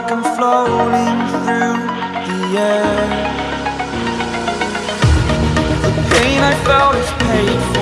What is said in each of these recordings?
like I'm floating through the air. The pain I felt is paid for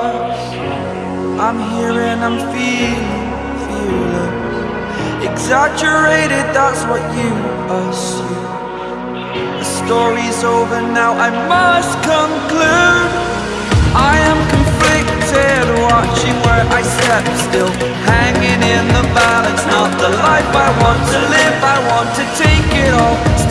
I'm here and I'm feeling, fearless Exaggerated, that's what you assume. The story's over now, I must conclude. I am conflicted, watching where I step still. Hanging in the balance, not the life I want to live. I want to take it all.